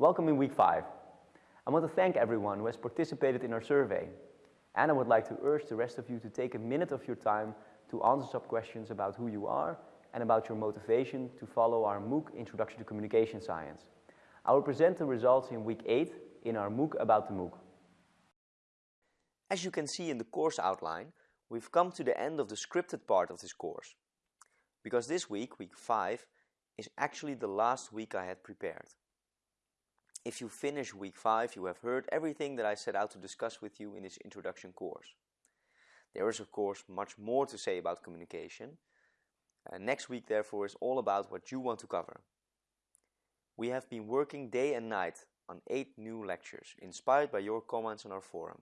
Welcome in week five. I want to thank everyone who has participated in our survey. And I would like to urge the rest of you to take a minute of your time to answer some questions about who you are and about your motivation to follow our MOOC Introduction to Communication Science. I will present the results in week eight in our MOOC about the MOOC. As you can see in the course outline, we've come to the end of the scripted part of this course. Because this week, week 5, is actually the last week I had prepared. If you finish week 5, you have heard everything that I set out to discuss with you in this introduction course. There is of course much more to say about communication. And next week therefore is all about what you want to cover. We have been working day and night on 8 new lectures, inspired by your comments on our forum.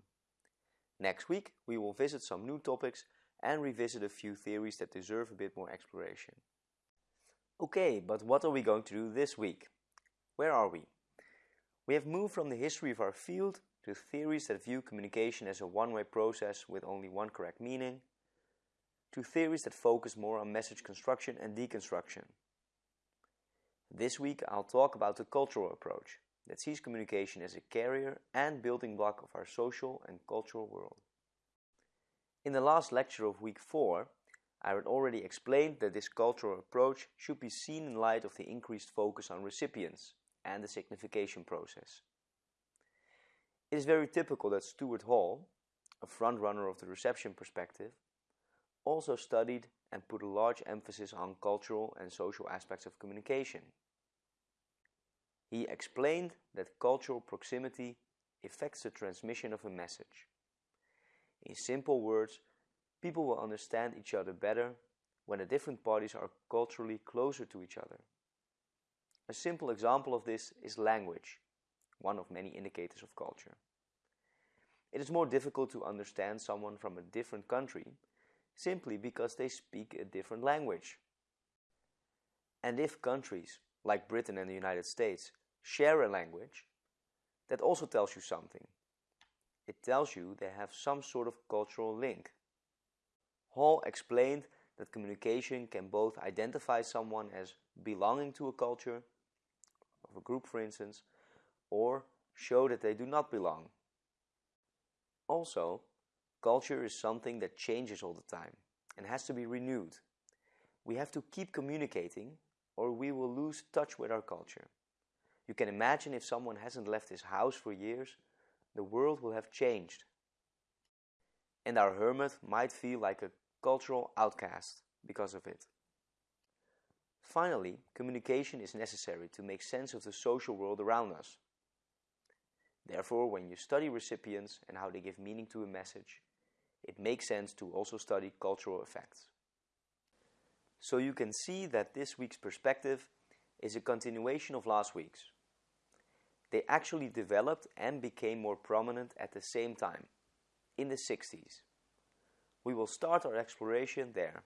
Next week we will visit some new topics and revisit a few theories that deserve a bit more exploration. Okay, but what are we going to do this week? Where are we? We have moved from the history of our field to theories that view communication as a one-way process with only one correct meaning, to theories that focus more on message construction and deconstruction. This week I'll talk about the cultural approach that sees communication as a carrier and building block of our social and cultural world. In the last lecture of week 4, I had already explained that this cultural approach should be seen in light of the increased focus on recipients and the signification process. It is very typical that Stuart Hall, a frontrunner of the reception perspective, also studied and put a large emphasis on cultural and social aspects of communication. He explained that cultural proximity affects the transmission of a message. In simple words, people will understand each other better when the different parties are culturally closer to each other. A simple example of this is language, one of many indicators of culture. It is more difficult to understand someone from a different country simply because they speak a different language. And if countries, like Britain and the United States, share a language, that also tells you something. It tells you they have some sort of cultural link. Hall explained that communication can both identify someone as belonging to a culture, of a group for instance, or show that they do not belong. Also, culture is something that changes all the time and has to be renewed. We have to keep communicating or we will lose touch with our culture. You can imagine if someone hasn't left his house for years, the world will have changed. And our hermit might feel like a cultural outcast because of it. Finally, communication is necessary to make sense of the social world around us. Therefore, when you study recipients and how they give meaning to a message, it makes sense to also study cultural effects. So you can see that this week's perspective is a continuation of last week's. They actually developed and became more prominent at the same time, in the 60s. We will start our exploration there.